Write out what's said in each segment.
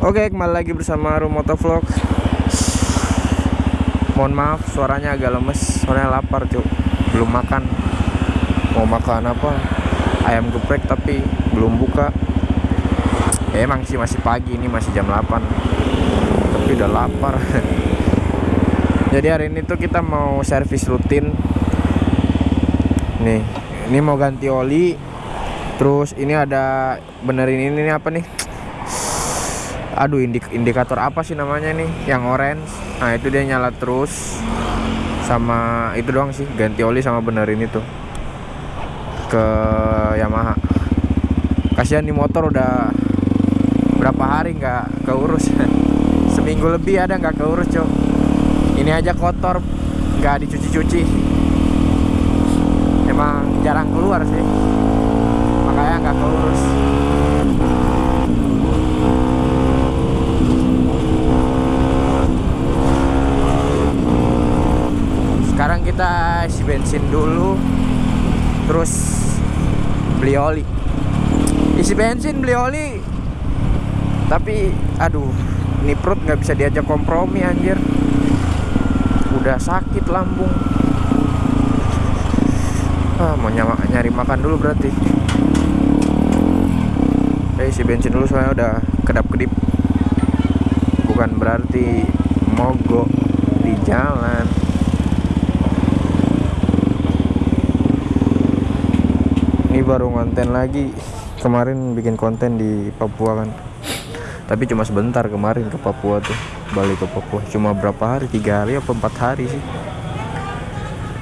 Oke, kembali lagi bersama Rumoto Vlog. Mohon maaf, suaranya agak lemes, soalnya lapar, cuk. Belum makan. Mau makan apa? Ayam geprek tapi belum buka. Ya, emang sih masih pagi, ini masih jam 8. Tapi udah lapar. Jadi hari ini tuh kita mau servis rutin. Nih, ini mau ganti oli. Terus ini ada benerin ini, ini apa nih? Aduh indik indikator apa sih namanya nih? Yang orange. Nah itu dia nyala terus. Sama itu doang sih ganti oli sama benerin itu ke Yamaha. Kasihan di motor udah berapa hari nggak keurus. Seminggu lebih ada nggak keurus cok. Ini aja kotor nggak dicuci-cuci. Emang jarang keluar sih. Makanya nggak keurus sekarang isi bensin dulu terus beli oli. Isi bensin beli oli. Tapi aduh ini perut nggak bisa diajak kompromi anjir. Udah sakit lambung. Ah, mau nyama, nyari makan dulu berarti. Saya isi bensin dulu soalnya udah kedap kedip bukan berarti mogok di jalan ini baru konten lagi. Kemarin bikin konten di Papua kan. Tapi cuma sebentar kemarin ke Papua tuh balik ke Papua. Cuma berapa hari? Tiga hari apa empat hari sih?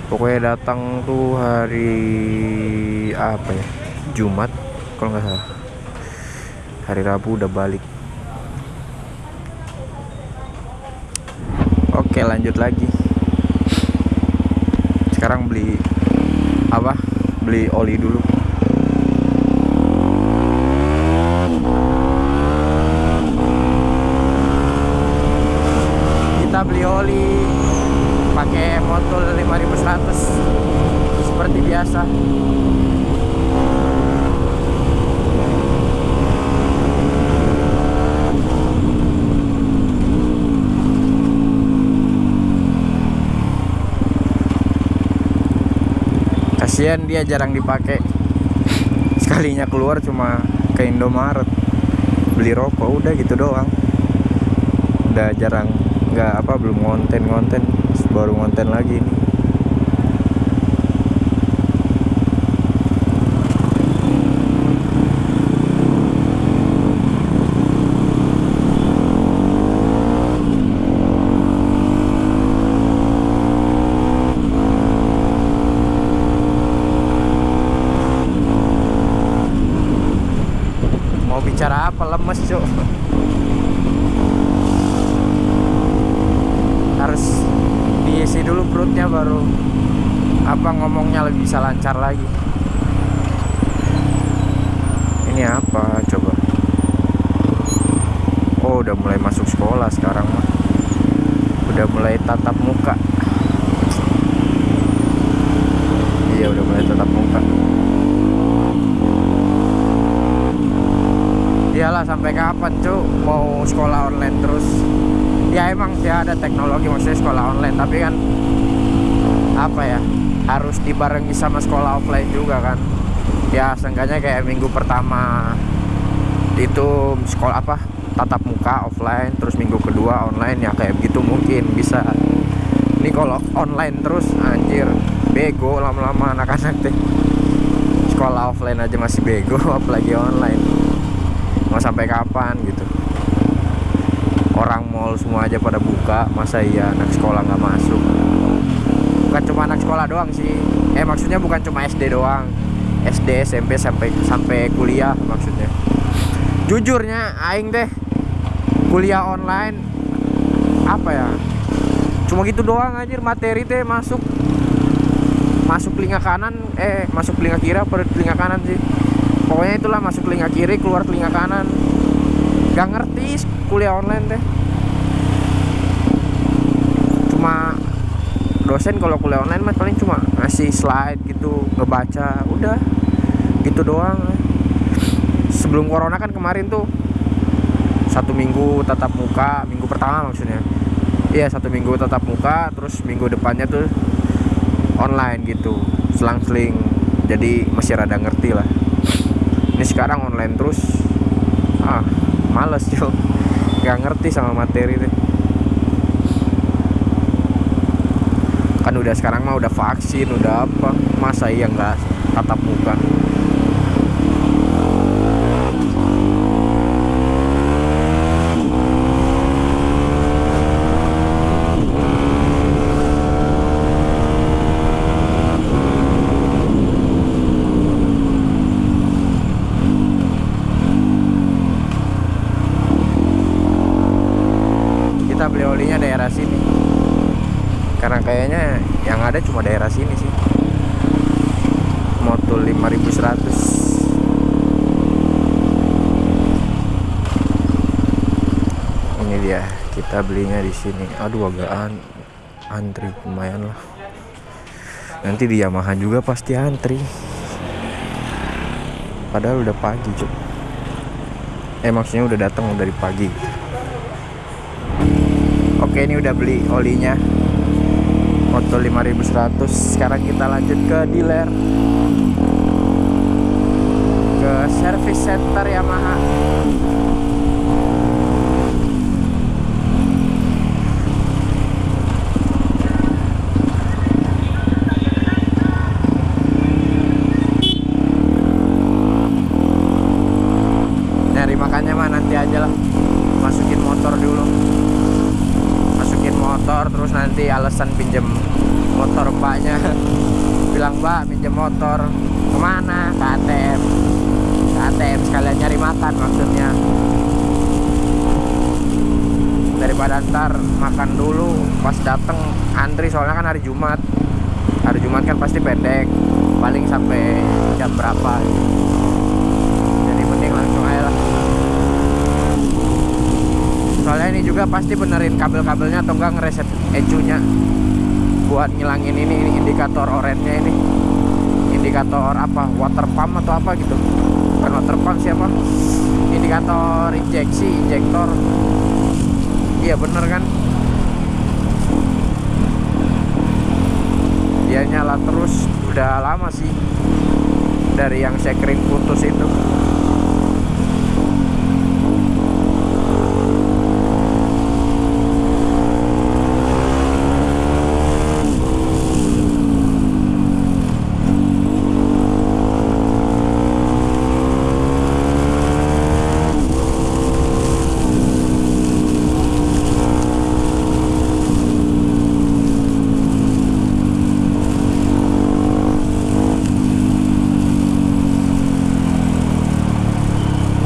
Pokoknya datang tuh hari apa ya? Jumat kalau nggak salah. Hari Rabu udah balik. Oke lanjut lagi. Sekarang beli apa? Beli oli dulu kita beli oli pakai motor 5100 seperti biasa. Kasihan dia jarang dipakai sekalinya keluar cuma ke Indomaret. Beli rokok udah gitu doang. Udah jarang nggak apa belum ngonten ngonten baru ngonten lagi ini mau bicara apa lemes cuk. Harus diisi dulu perutnya baru apa ngomongnya lebih bisa lancar lagi. Ini apa coba? Oh udah mulai masuk sekolah sekarang mah udah mulai tatap muka. Iya udah mulai tatap muka iyalah sampai kapan cuk? Mau sekolah online terus? Ya emang sih ada teknologi maksudnya sekolah online tapi kan apa ya harus dibarengi sama sekolah offline juga kan? Ya seenggaknya kayak minggu pertama itu sekolah apa tatap muka offline terus minggu kedua online ya kayak gitu mungkin bisa. Ini kalau online terus anjir bego lama-lama anak-anak deh. Sekolah offline aja masih bego apalagi online mau sampai kapan gitu. Orang mall semua aja pada buka masa iya anak sekolah nggak masuk? Bukan cuma anak sekolah doang sih. Eh maksudnya bukan cuma SD doang. SD SMP sampai sampai kuliah maksudnya. Jujurnya aing deh kuliah online apa ya? Cuma gitu doang anjir materi teh masuk. Masuk telinga kanan eh masuk telinga kiri apa telinga kanan sih pokoknya itulah masuk telinga kiri keluar telinga kanan. Gak ngerti kuliah online deh cuma dosen kalau kuliah online mah paling cuma ngasih slide gitu ngebaca udah. Gitu doang. Sebelum corona kan kemarin tuh satu minggu tatap muka minggu pertama maksudnya. Iya satu minggu tatap muka terus minggu depannya tuh online gitu selang-seling. Jadi masih rada ngerti lah ini sekarang online terus. Ah males yo nggak ngerti sama materi deh kan udah sekarang mah udah vaksin udah apa. Masa iya nggak tatap muka beli olinya daerah sini. Karena kayaknya yang ada cuma daerah sini sih. Motul 5100 ini dia kita belinya di sini. Aduh agak an antri lumayan lah. Nanti di Yamaha juga pasti antri. Padahal udah pagi cuk. Eh maksudnya udah datang dari pagi Oke ini udah beli olinya. Moto 5100 Sekarang kita lanjut ke dealer. Ke service center Yamaha Nyari makannya mah nanti aja lah Masukin motor dulu masukin motor alasan pinjem motor mbaknya. Bilang mbak pinjem motor. Ke mana? Ke ATM ke ATM sekalian nyari makan maksudnya. Daripada ntar makan dulu pas dateng antri soalnya kan hari Jumat. Hari Jumat kan pasti pendek paling sampai jam berapa. jadi mending langsung aja lah soalnya ini juga pasti benerin kabel-kabelnya atau enggak ngereset ECU-nya buat ngilangin ini, ini indikator orange-nya ini. Indikator apa? Water pump atau apa gitu. Bukan water pump siapa? Indikator injeksi injektor. Iya bener kan? Dia nyala terus. Udah lama sih dari yang sekring putus itu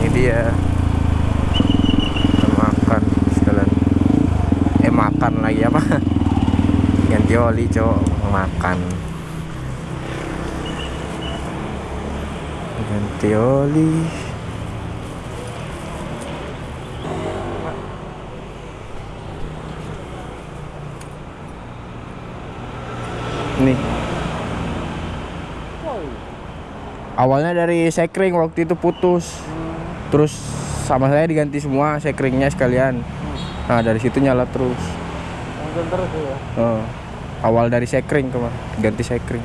ini dia kita makan sekalian eh makan lagi apa ganti oli cowok makan. Ganti oli. Nih. Awalnya dari sekring waktu itu putus. Terus sama saya diganti semua sekringnya sekalian. Nah dari situ nyala terus. Mungkin terus ya. Oh, awal dari sekring kemarin. Ganti sekring.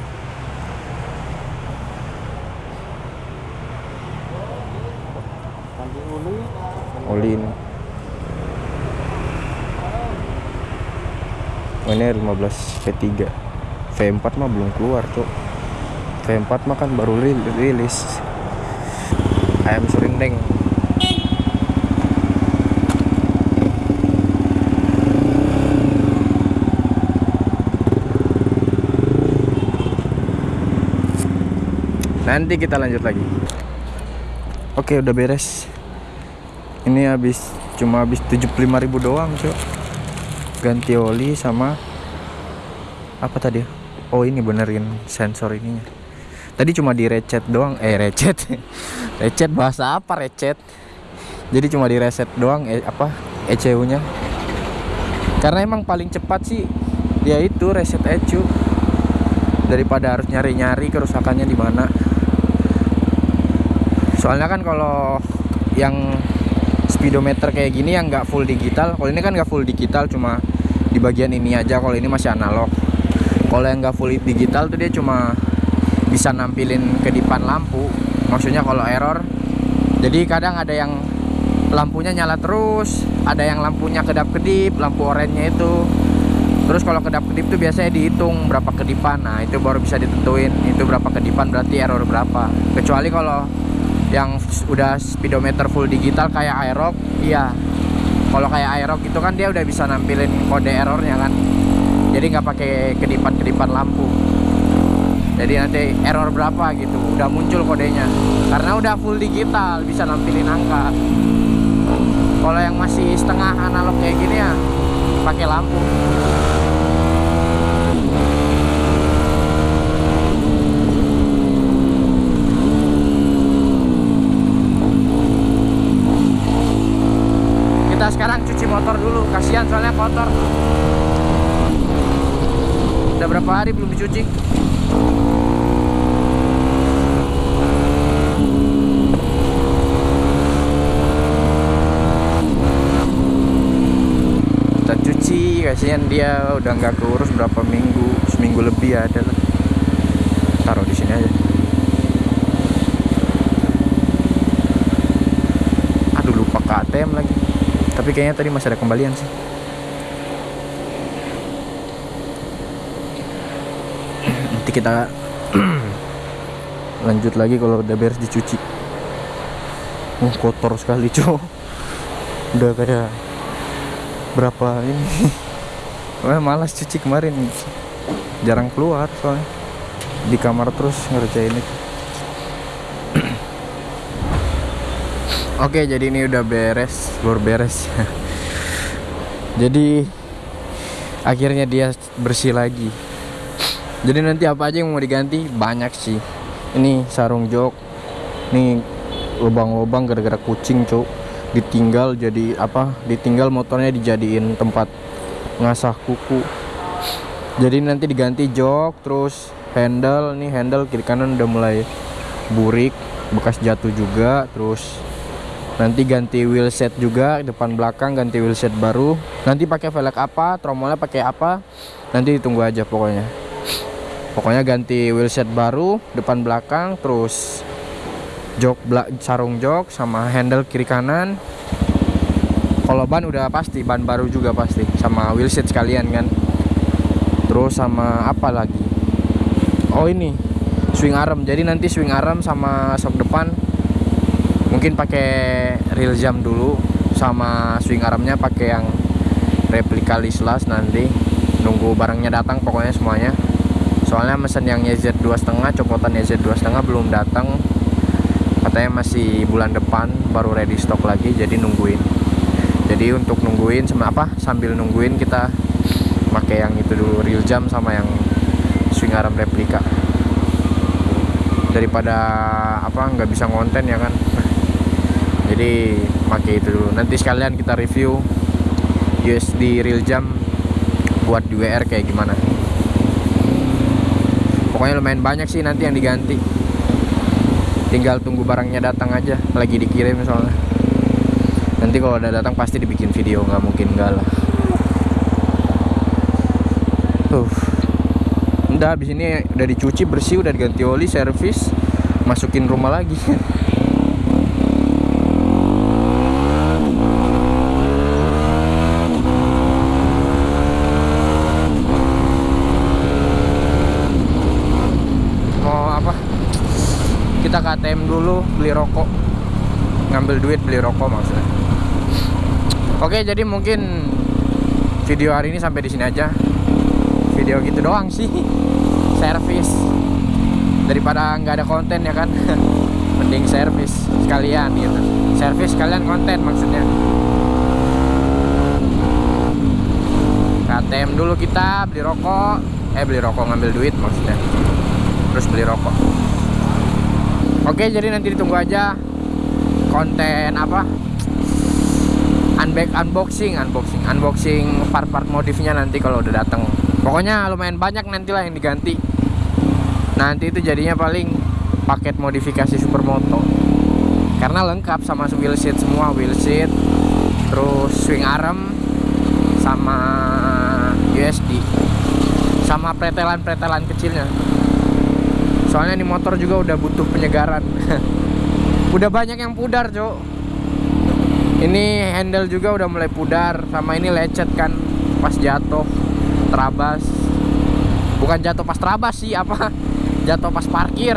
Nanti uli. oli ini Oh, ini 15 V3 V4 mah belum keluar tuh V4 mah kan baru ri- rilis. Ayam serindeng nanti kita lanjut lagi. Oke udah beres. Ini habis cuma habis 75.000 doang cok ganti oli sama apa tadi ya? oh ini benerin sensor ininya. Tadi cuma di recet doang eh recet. Recet bahasa apa recet? Jadi cuma di reset doang eh, apa ECU nya karena emang paling cepat sih ya itu reset ECU daripada harus nyari-nyari kerusakannya di mana soalnya kan kalau yang speedometer kayak gini yang nggak full digital kalau ini kan nggak full digital cuma di bagian ini aja kalau ini masih analog. Kalau yang nggak full digital tuh dia cuma bisa nampilin kedipan lampu. Maksudnya kalau error jadi kadang ada yang lampunya nyala terus ada yang lampunya kedap-kedip lampu oranye itu. Terus kalau kedap-kedip tuh biasanya dihitung berapa kedipan nah itu baru bisa ditentuin itu berapa kedipan berarti error berapa. Kecuali kalau yang udah speedometer full digital kayak Aerox iya. Kalau kayak Aerox itu kan dia udah bisa nampilin kode errornya kan. Jadi nggak pakai kedipan-kedipan lampu. Jadi nanti error berapa gitu udah muncul kodenya. Karena udah full digital bisa nampilin angka. Kalau yang masih setengah analog kayak gini ya pakai lampu kita sekarang cuci motor dulu. Kasihan soalnya kotor. Udah berapa hari belum dicuci? Kita cuci kasihan dia. Udah nggak keurus berapa minggu. Seminggu lebih ada lah. Taruh di sini aja. Aduh lupa ke ATM lagi tapi kayaknya tadi masih ada kembalian sih. Nanti kita lanjut lagi kalau udah beres dicuci. Oh kotor sekali cow udah kayak berapa ini? Wah, malas cuci kemarin. Jarang keluar soalnya. Di kamar terus ngerjain itu Oke, jadi ini udah beres, baru beres. jadi akhirnya dia bersih lagi. Jadi nanti apa aja yang mau diganti? Banyak sih. Ini sarung jok. Nih lubang-lubang gara-gara kucing, Cuk. Ditinggal jadi apa? Ditinggal motornya dijadiin tempat ngasah kuku. Jadi nanti diganti jok, terus handle nih handle kiri kanan udah mulai burik, bekas jatuh juga, terus nanti ganti wheel set juga depan belakang ganti wheel set baru. Nanti pakai velg apa tromolnya pakai apa nanti ditunggu aja pokoknya. Pokoknya ganti wheel set baru depan belakang terus jok belak sarung jok sama handle kiri kanan. Kalau ban udah pasti ban baru juga pasti sama wheel set sekalian kan. Terus sama apa lagi? Oh ini swing arm. Jadi nanti swing arm sama sok depan mungkin pakai real jam dulu sama swing armnya pakai yang replika lislas nanti. Nunggu barangnya datang pokoknya semuanya. Soalnya mesen yang YZ 2.5 copotan YZ 2.5 belum datang. Katanya masih bulan depan baru ready stock lagi jadi nungguin. Jadi untuk nungguin sama apa sambil nungguin kita pakai yang itu dulu real jam sama yang swing arm replika. Daripada apa nggak bisa ngonten ya kan jadi pakai itu dulu. Nanti sekalian kita review USD real jam buat di WR kayak gimana. Pokoknya lumayan banyak sih nanti yang diganti. Tinggal tunggu barangnya datang aja lagi dikirim soalnya. Nanti kalau udah datang pasti dibikin video nggak mungkin enggak lah. Tuh. Udah habis ini udah dicuci bersih udah diganti oli servis masukin rumah lagi mau apa kita ke ATM dulu beli rokok. Ngambil duit beli rokok maksudnya. Oke jadi mungkin video hari ini sampai di sini aja. Video gitu doang sih. Servis. Daripada nggak ada konten ya kan? Mending servis sekalian gitu. Servis sekalian konten maksudnya. KTM dulu kita beli rokok. Eh beli rokok ngambil duit maksudnya. Terus beli rokok oke jadi nanti ditunggu aja konten apa? Unback unboxing unboxing unboxing part-part modifnya nanti kalau udah datang pokoknya lumayan banyak nantilah yang diganti. Nanti itu jadinya paling paket modifikasi supermoto. Karena lengkap sama wheel seat semua wheel seat terus swing arm sama USD sama pretelan-pretelan kecilnya soalnya ini motor juga udah butuh penyegaran. Udah banyak yang pudar cok ini handle juga udah mulai pudar sama ini lecet kan pas jatuh terabas. Bukan jatuh pas terabas sih apa? Jatuh pas parkir.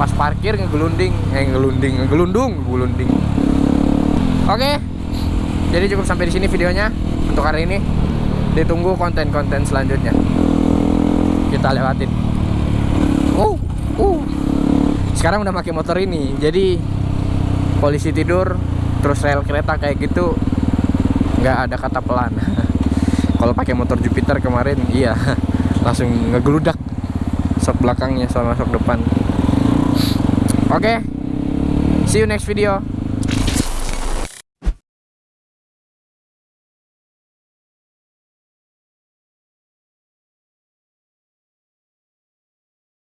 Pas parkir ngegelunding eh ngelunding ngegelundung ngegelunding. Oke jadi cukup sampai di sini videonya untuk hari ini. Ditunggu konten-konten selanjutnya. Kita lewatin uh uh sekarang udah pakai motor ini jadi polisi tidur terus rel kereta kayak gitu nggak ada kata pelan. Kalau pakai motor Jupiter kemarin iya langsung ngegeludak sok belakangnya sama sok depan. Oke see you next video